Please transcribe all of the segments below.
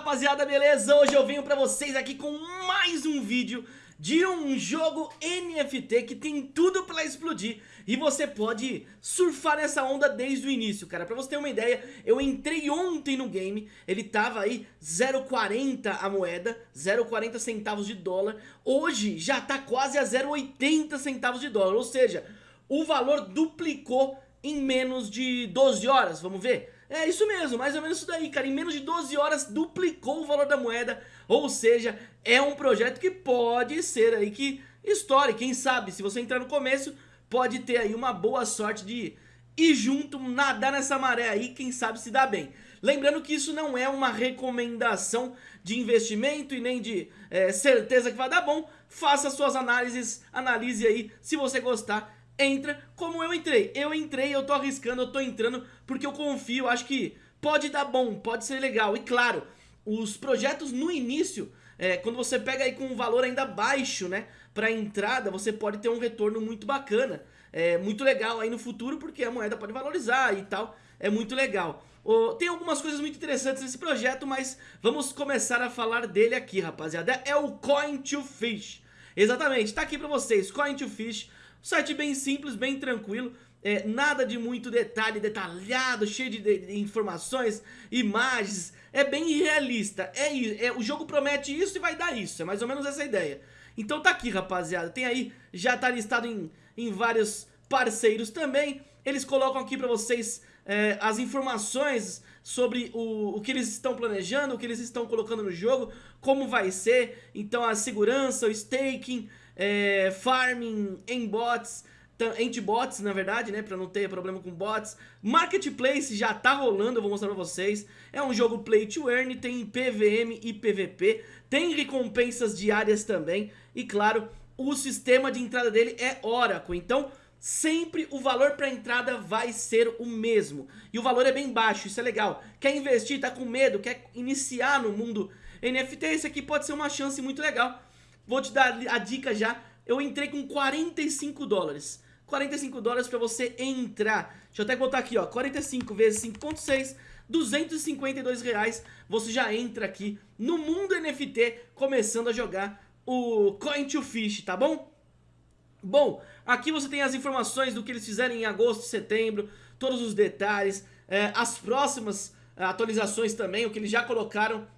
rapaziada, beleza? Hoje eu venho pra vocês aqui com mais um vídeo de um jogo NFT que tem tudo pra explodir e você pode surfar nessa onda desde o início, cara. Pra você ter uma ideia, eu entrei ontem no game, ele tava aí 0,40 a moeda, 0,40 centavos de dólar. Hoje já tá quase a 0,80 centavos de dólar, ou seja, o valor duplicou em menos de 12 horas, vamos ver? É isso mesmo, mais ou menos isso daí, cara. Em menos de 12 horas duplicou o valor da moeda. Ou seja, é um projeto que pode ser aí que estoure. Quem sabe, se você entrar no começo, pode ter aí uma boa sorte de ir junto, nadar nessa maré aí, quem sabe se dá bem. Lembrando que isso não é uma recomendação de investimento e nem de é, certeza que vai dar bom. Faça suas análises, analise aí, se você gostar entra como eu entrei. Eu entrei, eu tô arriscando, eu tô entrando porque eu confio, acho que pode dar bom, pode ser legal. E claro, os projetos no início, é, quando você pega aí com um valor ainda baixo, né, pra entrada, você pode ter um retorno muito bacana. É muito legal aí no futuro porque a moeda pode valorizar e tal, é muito legal. Oh, tem algumas coisas muito interessantes nesse projeto, mas vamos começar a falar dele aqui, rapaziada. É o Coin to Fish. Exatamente, tá aqui pra vocês, Coin to Fish Site bem simples, bem tranquilo, é, nada de muito detalhe, detalhado, cheio de, de, de, informações, imagens, é bem realista, é, é, o jogo promete isso e vai dar isso, é mais ou menos essa ideia. Então tá aqui rapaziada, tem aí, já tá listado em, em vários parceiros também, eles colocam aqui pra vocês é, as informações sobre o, o que eles estão planejando, o que eles estão colocando no jogo, como vai ser, então a segurança, o staking, é, farming em bots, anti-bots na verdade, né, pra não ter problema com bots. Marketplace já tá rolando, eu vou mostrar pra vocês. É um jogo play to earn, tem PVM e PVP, tem recompensas diárias também. E claro, o sistema de entrada dele é Oracle, então sempre o valor para entrada vai ser o mesmo. E o valor é bem baixo, isso é legal. Quer investir, tá com medo, quer iniciar no mundo NFT, esse aqui pode ser uma chance muito legal. Vou te dar a dica já. Eu entrei com 45 dólares. 45 dólares pra você entrar. Deixa eu até botar aqui, ó. 45 vezes 5.6, 252 reais. Você já entra aqui no mundo NFT, começando a jogar o Coin to Fish, tá bom? Bom, aqui você tem as informações do que eles fizeram em agosto, setembro, todos os detalhes, é, as próximas atualizações também, o que eles já colocaram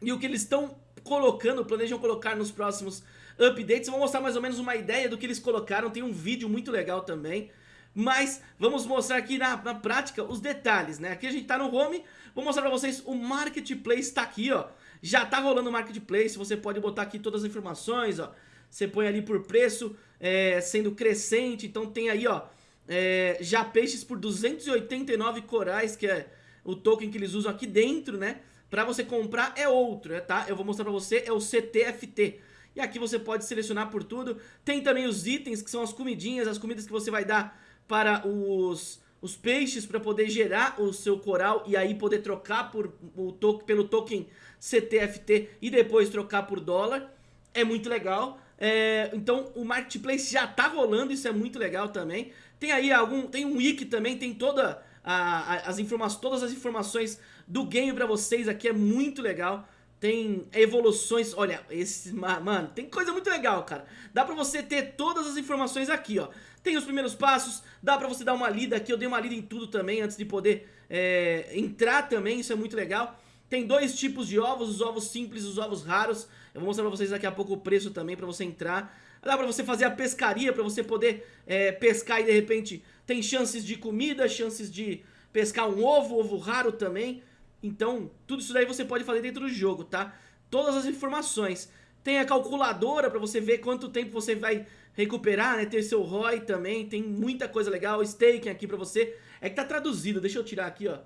e o que eles estão colocando, planejam colocar nos próximos updates. Vou mostrar mais ou menos uma ideia do que eles colocaram, tem um vídeo muito legal também. Mas vamos mostrar aqui na, na prática os detalhes, né? Aqui a gente tá no home, vou mostrar pra vocês o Marketplace tá aqui, ó. Já tá rolando o Marketplace, você pode botar aqui todas as informações, ó. Você põe ali por preço, é, sendo crescente, então tem aí, ó, é, já peixes por 289 corais, que é o token que eles usam aqui dentro, né? Pra você comprar é outro, né, tá? Eu vou mostrar pra você, é o CTFT. E aqui você pode selecionar por tudo. Tem também os itens, que são as comidinhas, as comidas que você vai dar para os, os peixes para poder gerar o seu coral e aí poder trocar por, o to pelo token CTFT e depois trocar por dólar. É muito legal. É, então o marketplace já tá rolando, isso é muito legal também. Tem aí algum, tem um wiki também, tem toda a, a, as informações, todas as informações do game pra vocês aqui, é muito legal. Tem evoluções, olha, esse, mano, tem coisa muito legal, cara. Dá pra você ter todas as informações aqui, ó. Tem os primeiros passos, dá pra você dar uma lida aqui, eu dei uma lida em tudo também antes de poder é, entrar também, isso é muito legal. Tem dois tipos de ovos, os ovos simples e os ovos raros. Eu vou mostrar pra vocês daqui a pouco o preço também pra você entrar. Dá pra você fazer a pescaria, pra você poder é, pescar e de repente tem chances de comida, chances de pescar um ovo, ovo raro também. Então, tudo isso daí você pode fazer dentro do jogo, tá? Todas as informações. Tem a calculadora pra você ver quanto tempo você vai recuperar, né? Tem seu ROI também, tem muita coisa legal. Staking aqui pra você. É que tá traduzido, deixa eu tirar aqui, ó,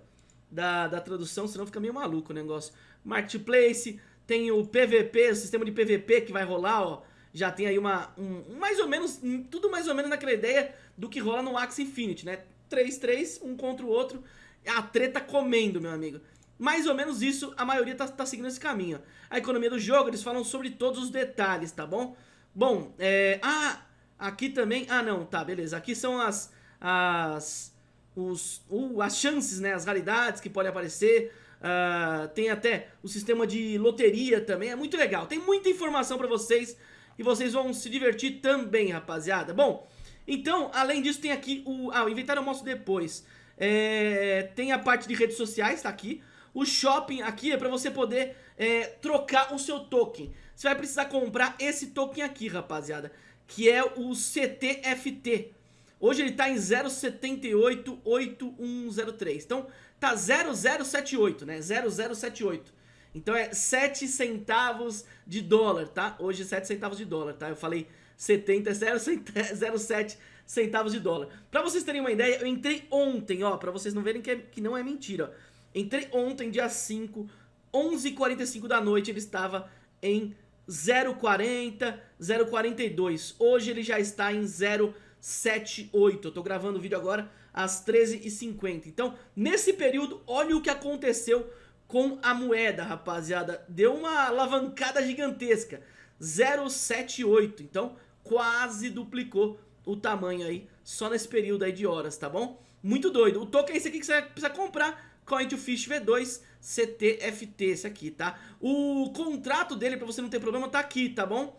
da, da tradução, senão fica meio maluco o negócio. Marketplace, tem o PVP, o sistema de PVP que vai rolar, ó. Já tem aí uma, um, mais ou menos, tudo mais ou menos naquela ideia do que rola no Axie Infinity, né? 3-3, um contra o outro, a treta comendo, meu amigo. Mais ou menos isso, a maioria tá, tá seguindo esse caminho. A economia do jogo, eles falam sobre todos os detalhes, tá bom? Bom, é... Ah, aqui também... Ah, não, tá, beleza. Aqui são as... As... Os, uh, as chances, né, as raridades que podem aparecer, uh, tem até o sistema de loteria também, é muito legal. Tem muita informação pra vocês e vocês vão se divertir também, rapaziada. Bom, então, além disso, tem aqui o... Ah, o inventário eu mostro depois. É, tem a parte de redes sociais, tá aqui. O shopping aqui é para você poder é, trocar o seu token. Você vai precisar comprar esse token aqui, rapaziada, que é o CTFT. Hoje ele tá em 0788103. Então, tá 0078, né? 0078. Então é 7 centavos de dólar, tá? Hoje 7 centavos de dólar, tá? Eu falei 70, 0,7 centavos de dólar. Pra vocês terem uma ideia, eu entrei ontem, ó, pra vocês não verem que, é, que não é mentira. Entrei ontem, dia 5, 11h45 da noite, ele estava em 0,40, 0,42. Hoje ele já está em 0,78. Eu tô gravando o vídeo agora às 13h50. Então, nesse período, olha o que aconteceu com a moeda, rapaziada. Deu uma alavancada gigantesca. 0,78. Então, quase duplicou o tamanho aí, só nesse período aí de horas, tá bom? Muito doido. O token é esse aqui que você precisa comprar, Coin to Fish V2 CTFT, esse aqui, tá? O contrato dele, pra você não ter problema, tá aqui, tá bom?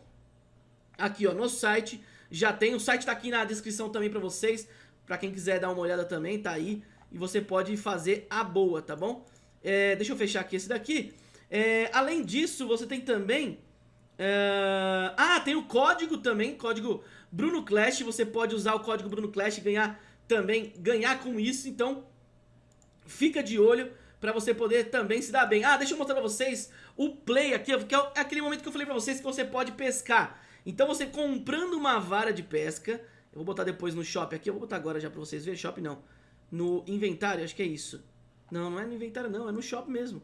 Aqui, ó, no site, já tem, o site tá aqui na descrição também pra vocês, pra quem quiser dar uma olhada também, tá aí, e você pode fazer a boa, tá bom? É, deixa eu fechar aqui esse daqui. É, além disso, você tem também Uh, ah, tem o código também, código Bruno Clash, você pode usar o código Bruno Clash e ganhar também, ganhar com isso, então fica de olho pra você poder também se dar bem. Ah, deixa eu mostrar pra vocês o play aqui, que é, é aquele momento que eu falei pra vocês que você pode pescar. Então você comprando uma vara de pesca, eu vou botar depois no shop aqui, eu vou botar agora já pra vocês verem, shop não, no inventário, acho que é isso. Não, não é no inventário não, é no shop mesmo.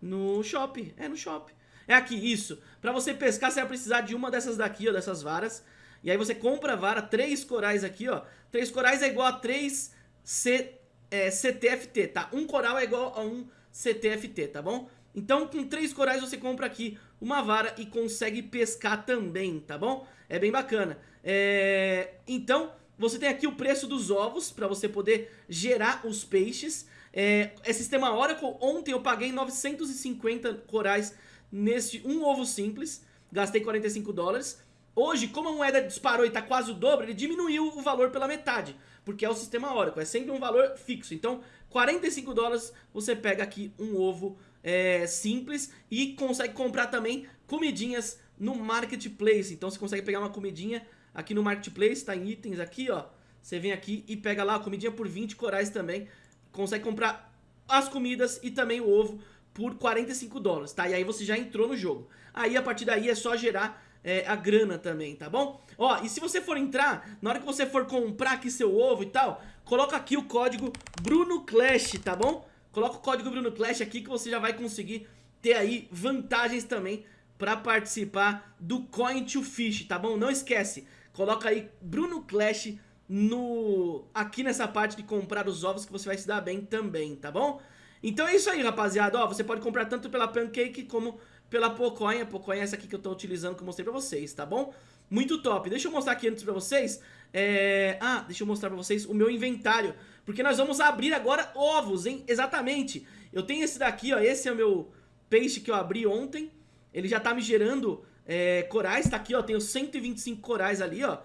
No shop, é no shop. É aqui, isso. Pra você pescar, você vai precisar de uma dessas daqui, ó, dessas varas. E aí você compra a vara, três corais aqui, ó. Três corais é igual a três C, é, CTFT, tá? Um coral é igual a um CTFT, tá bom? Então, com três corais você compra aqui uma vara e consegue pescar também, tá bom? É bem bacana. É... Então, você tem aqui o preço dos ovos para você poder gerar os peixes. É... é sistema Oracle. Ontem eu paguei 950 corais nesse um ovo simples, gastei 45 dólares. Hoje, como a moeda disparou e está quase o dobro, ele diminuiu o valor pela metade, porque é o sistema Oracle, é sempre um valor fixo. Então, 45 dólares você pega aqui um ovo é, simples e consegue comprar também comidinhas no Marketplace. Então, você consegue pegar uma comidinha aqui no Marketplace, tá em itens aqui, ó. Você vem aqui e pega lá a comidinha por 20 corais também. Consegue comprar as comidas e também o ovo por 45 dólares, tá? E aí você já entrou no jogo. Aí a partir daí é só gerar é, a grana também, tá bom? Ó, e se você for entrar, na hora que você for comprar aqui seu ovo e tal, coloca aqui o código BrunoClash, tá bom? Coloca o código BrunoClash aqui que você já vai conseguir ter aí vantagens também pra participar do Coin to Fish, tá bom? Não esquece, coloca aí BrunoClash no... aqui nessa parte de comprar os ovos que você vai se dar bem também, tá bom? Então é isso aí, rapaziada. Ó, você pode comprar tanto pela Pancake como pela Pocoin. A é essa aqui que eu tô utilizando, que eu mostrei pra vocês, tá bom? Muito top. Deixa eu mostrar aqui antes pra vocês. É... Ah, deixa eu mostrar pra vocês o meu inventário. Porque nós vamos abrir agora ovos, hein? Exatamente. Eu tenho esse daqui, ó. Esse é o meu peixe que eu abri ontem. Ele já tá me gerando é, corais. Tá aqui, ó. Tenho 125 corais ali, ó.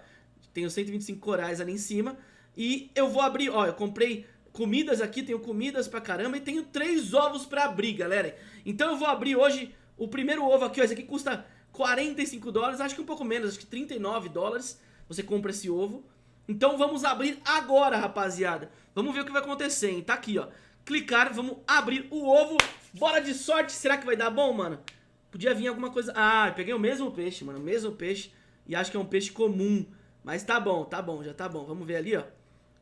Tenho 125 corais ali em cima. E eu vou abrir, ó. Eu comprei comidas aqui, tenho comidas pra caramba e tenho três ovos pra abrir, galera. Então eu vou abrir hoje o primeiro ovo aqui, ó, esse aqui custa 45 dólares, acho que um pouco menos, acho que 39 dólares você compra esse ovo. Então vamos abrir agora, rapaziada. Vamos ver o que vai acontecer, hein? Tá aqui, ó. Clicar, vamos abrir o ovo. Bora de sorte, será que vai dar bom, mano? Podia vir alguma coisa... Ah, peguei o mesmo peixe, mano, o mesmo peixe. E acho que é um peixe comum. Mas tá bom, tá bom, já tá bom. Vamos ver ali, ó.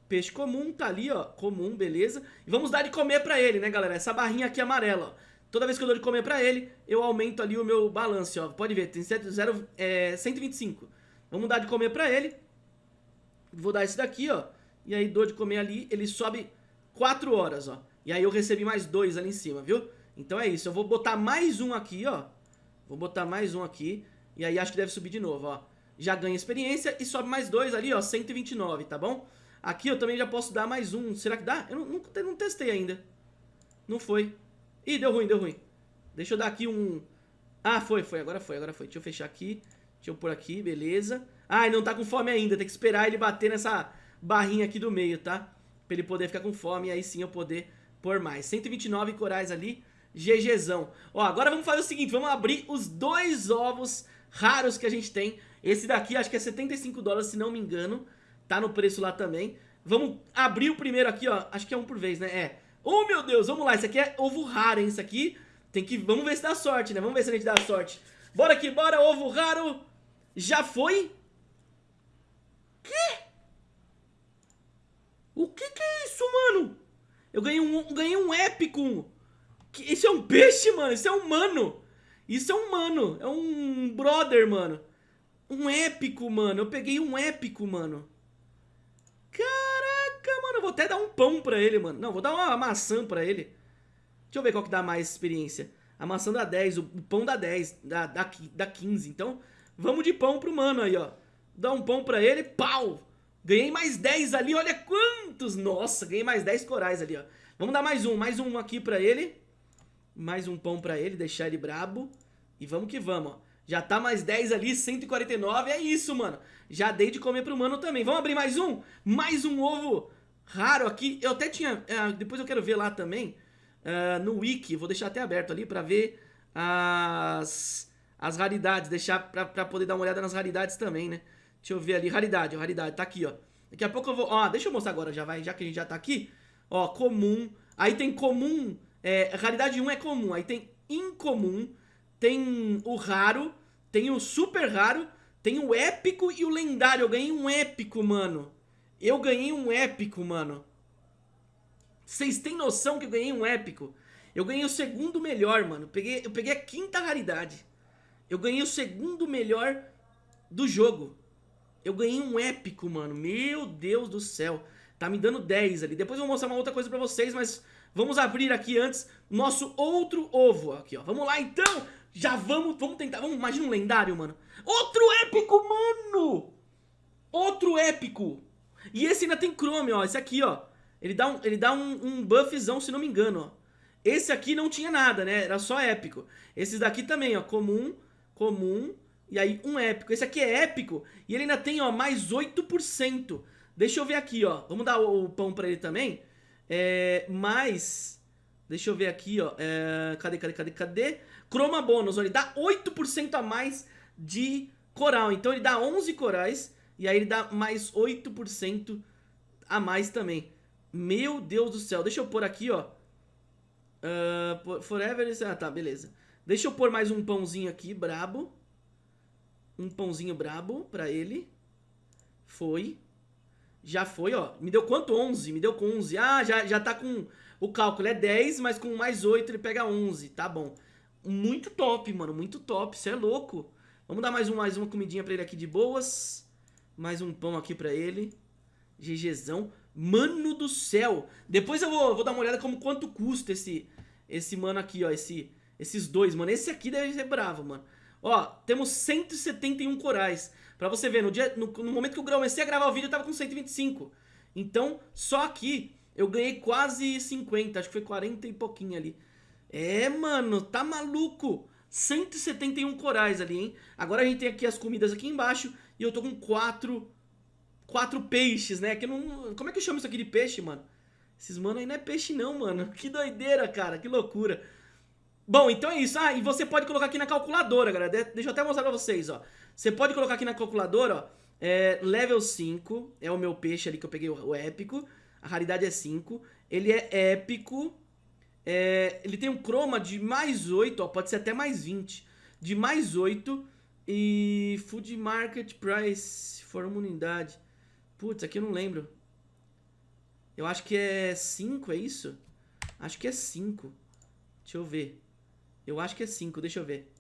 Peixe comum, tá ali, ó, comum, beleza. E vamos dar de comer pra ele, né, galera? Essa barrinha aqui amarela, ó. Toda vez que eu dou de comer pra ele, eu aumento ali o meu balance, ó. Pode ver, tem 0, é, 125. Vamos dar de comer pra ele. Vou dar esse daqui, ó. E aí dou de comer ali, ele sobe 4 horas, ó. E aí eu recebi mais dois ali em cima, viu? Então é isso, eu vou botar mais um aqui, ó. Vou botar mais um aqui. E aí acho que deve subir de novo, ó. Já ganha experiência e sobe mais dois ali, ó, 129, tá bom? Aqui eu também já posso dar mais um. Será que dá? Eu não, não, não testei ainda. Não foi. Ih, deu ruim, deu ruim. Deixa eu dar aqui um... Ah, foi, foi, agora foi, agora foi. Deixa eu fechar aqui. Deixa eu pôr aqui, beleza. Ah, ele não tá com fome ainda, tem que esperar ele bater nessa barrinha aqui do meio, tá? Pra ele poder ficar com fome e aí sim eu poder pôr mais. 129 corais ali, GGzão. Ó, agora vamos fazer o seguinte, vamos abrir os dois ovos raros que a gente tem. Esse daqui acho que é 75 dólares, se não me engano. Tá no preço lá também. Vamos abrir o primeiro aqui, ó. Acho que é um por vez, né? É. Oh, meu Deus, vamos lá. Esse aqui é ovo raro, hein? Esse aqui tem que... Vamos ver se dá sorte, né? Vamos ver se a gente dá sorte. Bora aqui, bora, ovo raro. Já foi? Que? O que que é isso, mano? Eu ganhei um, ganhei um épico. Isso é um peixe, mano. Isso é um mano. Isso é um mano. É um brother, mano. Um épico, mano. Eu peguei um épico, mano. Caraca, mano. Eu vou até dar um pão pra ele, mano. Não, vou dar uma maçã pra ele. Deixa eu ver qual que dá mais experiência. A maçã dá 10, o pão dá 10, dá, dá, dá 15. Então, vamos de pão pro mano aí, ó. Dá um pão pra ele, pau! Ganhei mais 10 ali, olha quantos! Nossa, ganhei mais 10 corais ali, ó. Vamos dar mais um, mais um aqui pra ele. Mais um pão pra ele, deixar ele brabo. E vamos que vamos, ó. Já tá mais 10 ali, 149, é isso, mano. Já dei de comer pro mano também. Vamos abrir mais um? Mais um ovo raro aqui. Eu até tinha... Uh, depois eu quero ver lá também. Uh, no wiki, vou deixar até aberto ali pra ver as, as raridades. Deixar pra, pra poder dar uma olhada nas raridades também, né? Deixa eu ver ali, raridade, raridade, tá aqui, ó. Daqui a pouco eu vou... Ó, deixa eu mostrar agora, já vai, já que a gente já tá aqui. Ó, comum. Aí tem comum, é, raridade 1 é comum. Aí tem incomum, tem o raro, tem o super raro, tem o épico e o lendário. Eu ganhei um épico, mano. Eu ganhei um épico, mano. Vocês têm noção que eu ganhei um épico? Eu ganhei o segundo melhor, mano. Eu peguei, eu peguei a quinta raridade. Eu ganhei o segundo melhor do jogo. Eu ganhei um épico, mano. Meu Deus do céu. Tá me dando 10 ali. Depois eu vou mostrar uma outra coisa pra vocês, mas vamos abrir aqui antes nosso outro ovo. Aqui, ó. Vamos lá, então. Já vamos, vamos tentar. Vamos, imagina um lendário, mano. Outro épico, mano. Outro épico. E esse ainda tem chrome, ó. Esse aqui, ó. Ele dá um, ele dá um, um buffzão, se não me engano, ó. Esse aqui não tinha nada, né? Era só épico. Esses daqui também, ó. Comum, comum, e aí um épico. Esse aqui é épico e ele ainda tem, ó, mais 8%. Deixa eu ver aqui, ó. Vamos dar o, pão pra ele também. É, mais... Deixa eu ver aqui, ó. É, cadê, cadê, cadê, cadê? Chroma bônus, ele dá 8% a mais de coral. Então ele dá 11 corais e aí ele dá mais 8% a mais também. Meu Deus do céu. Deixa eu pôr aqui, ó. Uh, forever... Ah, tá, beleza. Deixa eu pôr mais um pãozinho aqui, brabo um pãozinho brabo pra ele. Foi. Já foi, ó. Me deu quanto? 11. Me deu com 11. Ah, já, já tá com... O cálculo é 10, mas com mais 8 ele pega 11. Tá bom. Muito top, mano. Muito top. Você é louco. Vamos dar mais, um, mais uma comidinha pra ele aqui de boas. Mais um pão aqui pra ele. GGzão. Mano do céu. Depois eu vou, vou dar uma olhada como quanto custa esse, esse mano aqui, ó. Esse, esses dois, mano. Esse aqui deve ser bravo, mano. Ó, temos 171 corais. Pra você ver, no, dia, no, no momento que eu comecei a gravar o vídeo, eu tava com 125. Então, só aqui, eu ganhei quase 50. Acho que foi 40 e pouquinho ali. É, mano, tá maluco. 171 corais ali, hein? Agora a gente tem aqui as comidas aqui embaixo. E eu tô com quatro... Quatro peixes, né? Que não, como é que eu chamo isso aqui de peixe, mano? Esses mano aí não é peixe não, mano. Que doideira, cara. Que loucura. Bom, então é isso. Ah, e você pode colocar aqui na calculadora, galera. Deixa eu até mostrar pra vocês, ó. Você pode colocar aqui na calculadora, ó. É, level 5 é o meu peixe ali que eu peguei, o, épico. A raridade é 5. Ele é épico. É, ele tem um chroma de mais 8, ó. Pode ser até mais 20. De mais 8. E Food Market Price for uma unidade. Putz, aqui eu não lembro. Eu acho que é 5, é isso? Acho que é 5. Deixa eu ver. Eu acho que é 5, deixa eu ver.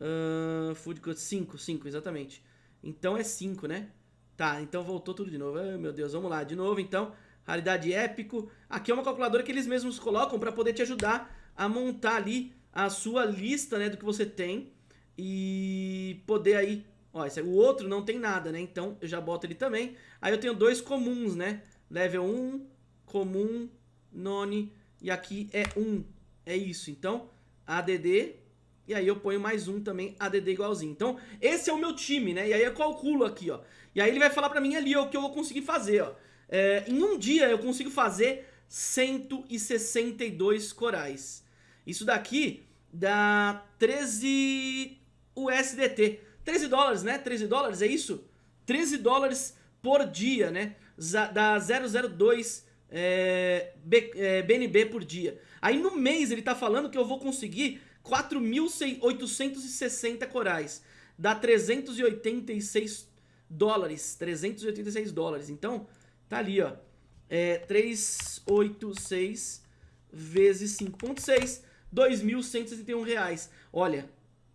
Uh, food Cost 5, 5, exatamente. Então é 5, né? Tá, então voltou tudo de novo. Ai, meu Deus, vamos lá. De novo, então. Raridade épico. Aqui é uma calculadora que eles mesmos colocam para poder te ajudar a montar ali a sua lista, né, do que você tem. E poder aí... Ó, esse, o outro não tem nada, né? Então eu já boto ele também. Aí eu tenho dois comuns, né? Level 1, comum, none. E aqui é 1. É isso, então, ADD, e aí eu ponho mais um também, ADD igualzinho. Então, esse é o meu time, né? E aí eu calculo aqui, ó. E aí ele vai falar pra mim ali ó, o que eu vou conseguir fazer, ó. É, em um dia eu consigo fazer 162 corais. Isso daqui dá 13 USDT. 13 dólares, né? 13 dólares, é isso? 13 dólares por dia, né? Dá 002 é, B, é, BNB por dia. Aí no mês ele tá falando que eu vou conseguir 4.860 corais. Dá 386 dólares. 386 dólares. Então, tá ali, ó. É 386 vezes 5.6, 2.161 reais. Olha,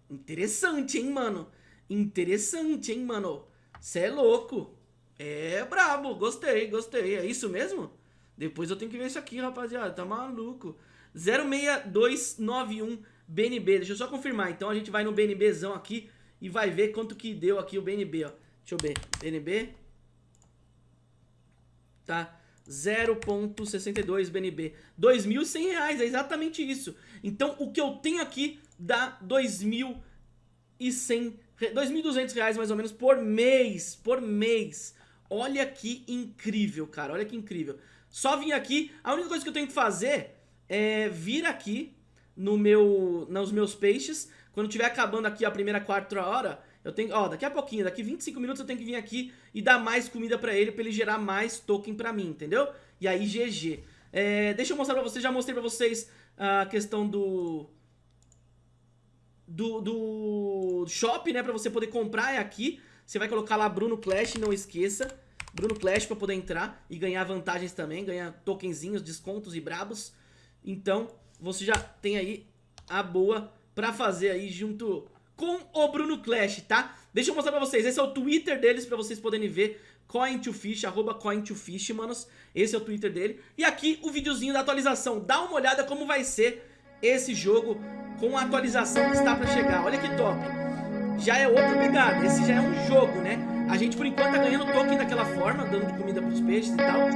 interessante, hein, mano? Interessante, hein, mano? Cê é louco. É brabo, gostei, gostei. É isso mesmo? Depois eu tenho que ver isso aqui, rapaziada. Tá maluco. 06291 BNB. Deixa eu só confirmar. Então a gente vai no BNBzão aqui e vai ver quanto que deu aqui o BNB, ó. Deixa eu ver. BNB. Tá. 0.62 BNB. 2.100 reais, é exatamente isso. Então o que eu tenho aqui dá 2.100 2.200 reais mais ou menos por mês, por mês. Olha que incrível, cara, olha que incrível. Só vim aqui, a única coisa que eu tenho que fazer é vir aqui no meu, nos meus peixes. Quando tiver acabando aqui a primeira quarta hora, eu tenho, ó, daqui a pouquinho, daqui 25 minutos eu tenho que vir aqui e dar mais comida pra ele, pra ele gerar mais token pra mim, entendeu? E aí GG. É, deixa eu mostrar pra vocês, já mostrei pra vocês a questão do... Do, do shop, né, pra você poder comprar é aqui. Você vai colocar lá Bruno Clash, não esqueça. Bruno Clash pra poder entrar e ganhar vantagens também, ganhar tokenzinhos, descontos e brabos. Então, você já tem aí a boa pra fazer aí junto com o Bruno Clash, tá? Deixa eu mostrar pra vocês, esse é o Twitter deles pra vocês poderem ver Coin2Fish, arroba Coin2Fish, manos. Esse é o Twitter dele. E aqui o videozinho da atualização. Dá uma olhada como vai ser esse jogo com a atualização que está pra chegar. Olha que top. Já é outra pegada, esse já é um jogo, né? A gente por enquanto tá ganhando token daquela forma, dando comida pros peixes e tal.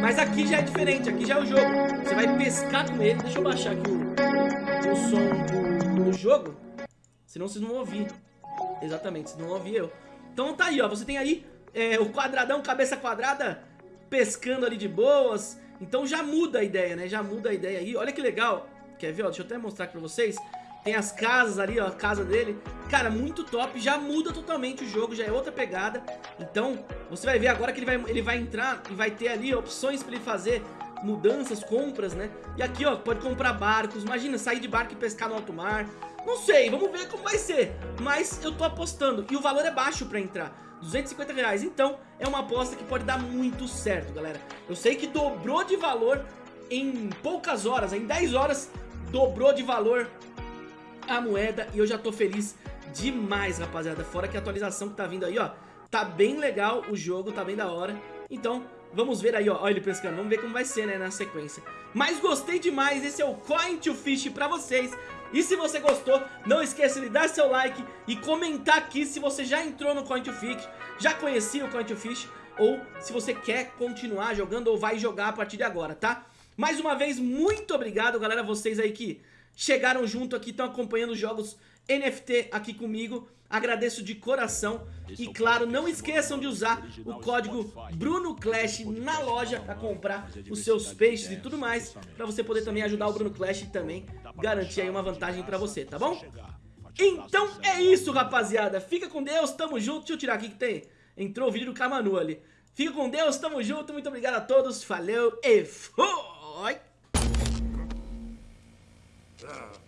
Mas aqui já é diferente, aqui já é o jogo. Você vai pescar com ele. Deixa eu baixar aqui o, o som do, do jogo. Senão vocês não vão ouvir. Exatamente, vocês não vão ouvir eu. Então tá aí, ó. Você tem aí é, o quadradão, cabeça quadrada, pescando ali de boas. Então já muda a ideia, né? Já muda a ideia aí. Olha que legal. Quer ver, ó? Deixa eu até mostrar aqui pra vocês. Tem as casas ali, ó, a casa dele. Cara, muito top, já muda totalmente o jogo, já é outra pegada. Então, você vai ver agora que ele vai, ele vai entrar e vai ter ali opções pra ele fazer mudanças, compras, né? E aqui, ó, pode comprar barcos. Imagina, sair de barco e pescar no alto mar. Não sei, vamos ver como vai ser. Mas eu tô apostando. E o valor é baixo pra entrar. 250 reais. Então, é uma aposta que pode dar muito certo, galera. Eu sei que dobrou de valor em poucas horas, em 10 horas, dobrou de valor a moeda e eu já tô feliz demais, rapaziada. Fora que a atualização que tá vindo aí, ó, tá bem legal o jogo, tá bem da hora. Então, vamos ver aí, ó, ó ele pescando, vamos ver como vai ser, né, na sequência. Mas gostei demais, esse é o Coin to Fish pra vocês. E se você gostou, não esqueça de dar seu like e comentar aqui se você já entrou no Coin to Fish, já conhecia o Coin to Fish, ou se você quer continuar jogando ou vai jogar a partir de agora, tá? Mais uma vez, muito obrigado, galera, vocês aí que chegaram junto aqui, estão acompanhando os jogos NFT aqui comigo. Agradeço de coração e claro, não esqueçam de usar o código BrunoClash na loja para comprar os seus peixes e tudo mais, para você poder também ajudar o Bruno Clash e também garantir aí uma vantagem para você, tá bom? Então é isso, rapaziada. Fica com Deus, tamo junto. Deixa eu tirar aqui que tem. Entrou o vídeo do Camanu ali. Fica com Deus, tamo junto. Muito obrigado a todos. Valeu e ha ha.